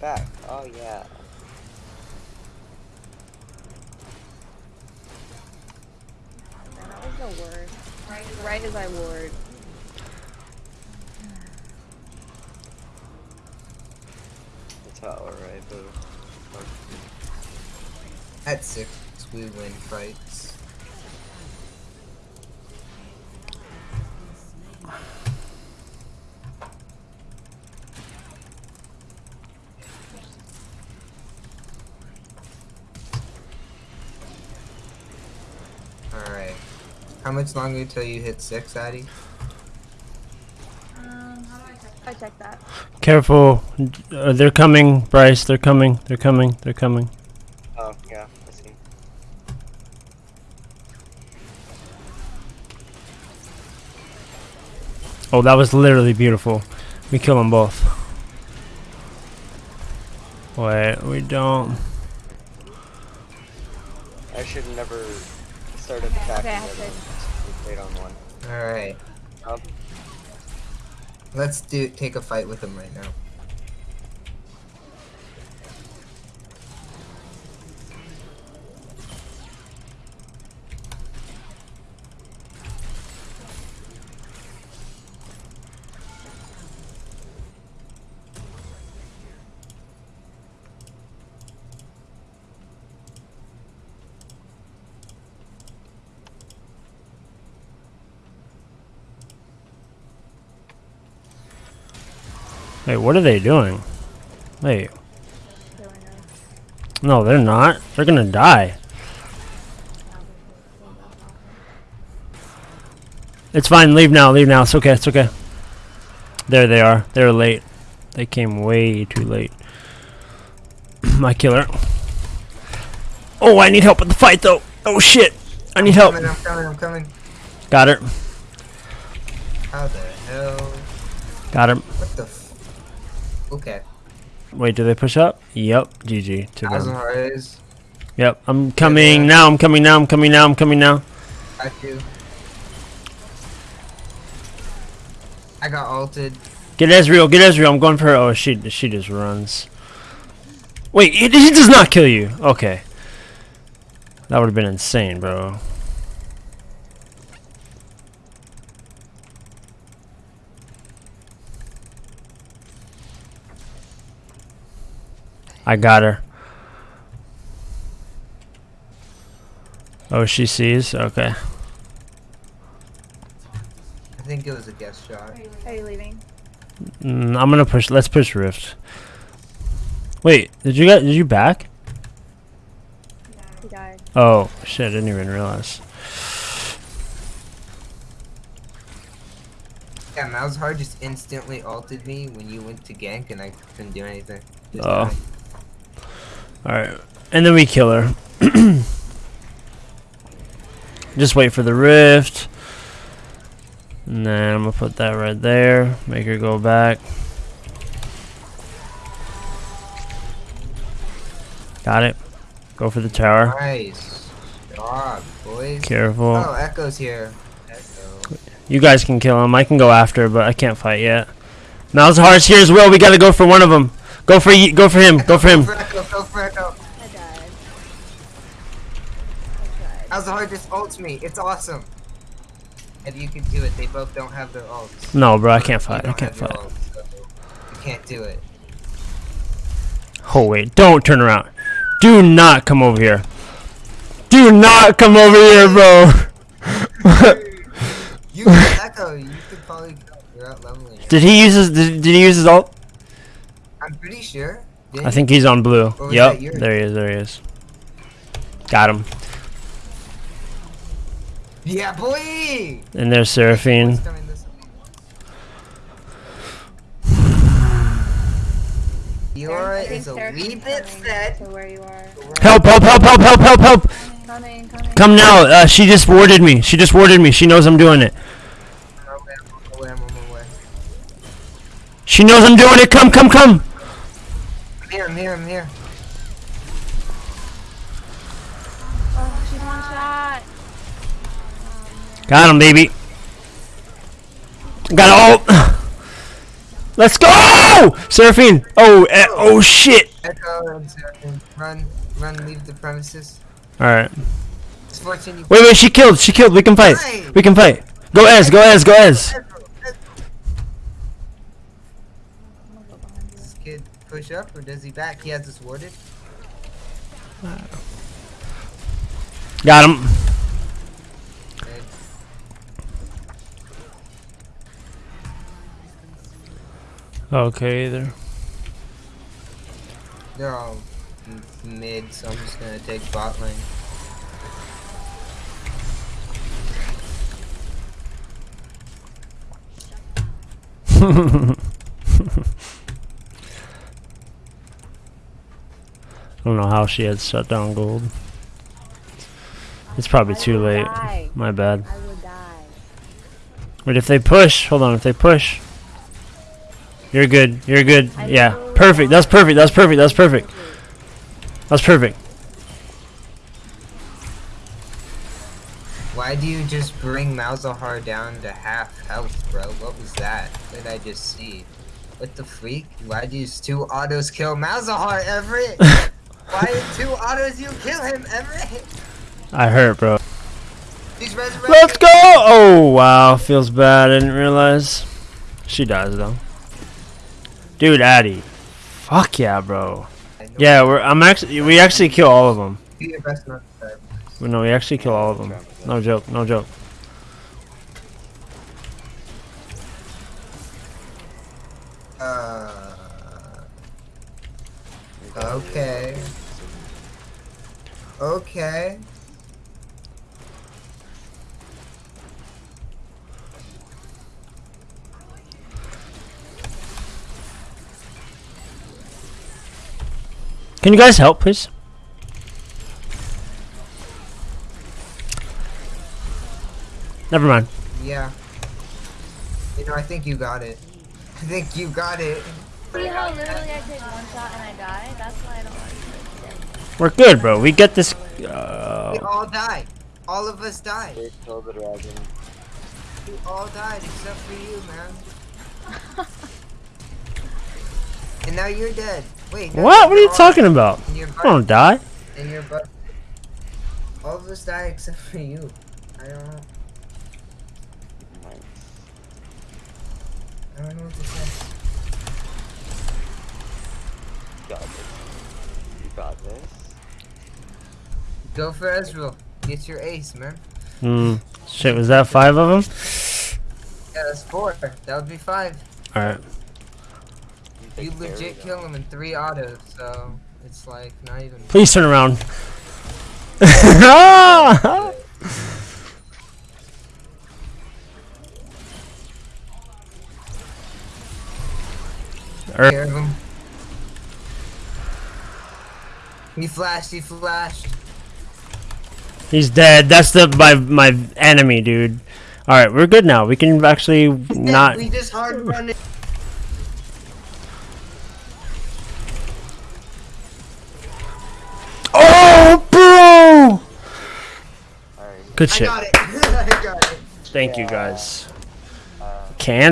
back. Oh yeah. That was the word. Right as I ward. The tower, right? But At six, we win fights. Alright. How much longer until you hit six, Addy? I check that. Careful. Uh, they're coming, Bryce. They're coming. They're coming. They're coming. oh yeah, I see. Oh, that was literally beautiful. We kill them both. Wait, we don't. I should never started attacking Okay, I the have other to- We played on one. Alright. Um, Let's do take a fight with him right now. Wait, what are they doing? Wait, no, they're not. They're gonna die. It's fine. Leave now. Leave now. It's okay. It's okay. There they are. They're late. They came way too late. My killer. Oh, I need help with the fight though. Oh shit. I need help. I'm coming, I'm coming, I'm coming. Got her. How the hell? Got him. What the Okay. Wait, do they push up? Yep. GG to them. Juarez. Yep. I'm coming yeah. now. I'm coming now. I'm coming now. I'm coming now. Got you. I got ulted. Get Ezreal. Get Ezreal. I'm going for her. Oh, she she just runs. Wait, he, he does not kill you. Okay. That would have been insane, bro. I got her. Oh, she sees? Okay. I think it was a guest shot. Are you leaving? Mm, I'm gonna push. Let's push Rift. Wait, did you get? Did you back? He died. Oh shit! I didn't even realize. Yeah, Malzahar just instantly ulted me when you went to gank and I couldn't do anything. Just Oh. died. All right, and then we kill her. Just wait for the rift. And then I'm gonna put that right there. Make her go back. Got it. Go for the tower. Nice. Job, boys. Careful. Oh, Ekko's here. Ekko. You guys can kill him. I can go after, but I can't fight yet. Malzahar's here as well. We gotta go for one of them. Go for go for him. Go for him. Go for Ekko, go for Ekko. I died. Malzahar just ults me. It's awesome. And you can do it. They both don't have their ults. No, bro, I can't fight. I can't fight. ults, so you can't do it. Oh wait, don't turn around. Do not come over here. Do not come over here, bro. You Ekko. You could probably go. You're out leveling. did he use his did, did he use his ult? I'm pretty sure. Didn't I think he's on blue. Yep. There he is, there he is. Got him. You- Yeah, boy. And there's Seraphine. What's coming this way? Fiora I think is a Seraphine's wee bit coming set. Where you are. Help, help, help, help, help, help, help! Coming, coming. Come now. Uh, she just warded me. She just warded me. She knows I'm doing it. I'm on my way, I'm on my way. She knows I'm doing it. Come, come, come. I'm here, I'm here, I'm here. Oh, she's one shot. Got him, baby. Got ult. Let's go! Seraphine! Oh, eh, oh shit! Ekko and Seraphine. Run, run, leave the premises. Alright. It's fortune you Wait, wait, she killed, she killed. We can fight. We can fight. Go Ez, go Ez, go Ez. This kid push up or does he back? He has us warded. Got him. Okay, there. they're all m- mid, so I'm just gonna take bot lane. I don't know how she had shut down gold. It's probably I too late. die. My bad. I. Wait, if they push, hold on, if they push. You're good, you're good. Yeah, perfect, that's perfect, that's perfect, that's perfect. That's perfect. Why do you just bring Malzahar down to half health, bro? What was that? What did I just see? What the freak? Why do you two autos kill Malzahar, Everett? Why in two autos you kill him, Everett? I hurt, bro. Let's go! Oh, wow, feels bad, I didn't realize. She dies, though. Dude, Addy. Fuck yeah, bro. Yeah, we're, I'm actually, we actually kill all of them. No, we actually kill all of them. No joke, no joke. Uh, okay. Okay. Can you guys help, please? Never mind. Yeah. You know, I think you got it. I think you got it. See how literally I take one shot and I die? That's why I don't like We're good, bro. We get this. We Uh, all died. All of us died. They killed the dragon. We all died except for you, man. and now you're dead. Wait. no, what? What are you talking about? And you're I don't die. And you're bu- All of us die except for you. I don't know. Nice. I don't know what to say. Got this. You got this. Go for Ezreal. Get your ace, man. Hmm. Shit, was that five of them? Yeah, that's four. That would be five. Alright. You take care of legit kill him in three autos, so it's like not even. Please turn around. Ah! Er- care of him. He flashed. He flashed. He's dead. That's the my my enemy, dude. All right, we're good now. We can actually not. We just hard run it. Good I shit. got it. I got it. Thank you guys. Uh, Can.